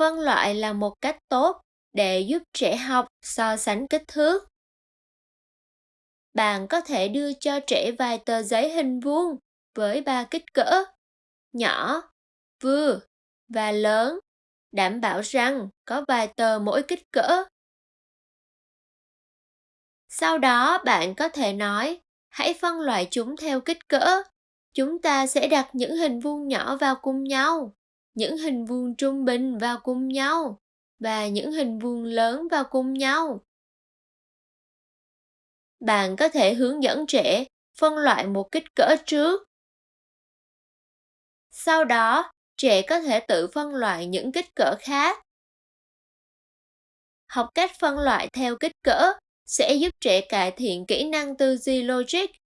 phân loại là một cách tốt để giúp trẻ học, so sánh kích thước. Bạn có thể đưa cho trẻ vài tờ giấy hình vuông với ba kích cỡ nhỏ, vừa và lớn, đảm bảo rằng có vài tờ mỗi kích cỡ. Sau đó, bạn có thể nói, hãy phân loại chúng theo kích cỡ. Chúng ta sẽ đặt những hình vuông nhỏ vào cùng nhau những hình vuông trung bình vào cùng nhau và những hình vuông lớn vào cùng nhau. Bạn có thể hướng dẫn trẻ phân loại một kích cỡ trước. Sau đó, trẻ có thể tự phân loại những kích cỡ khác. Học cách phân loại theo kích cỡ sẽ giúp trẻ cải thiện kỹ năng tư duy logic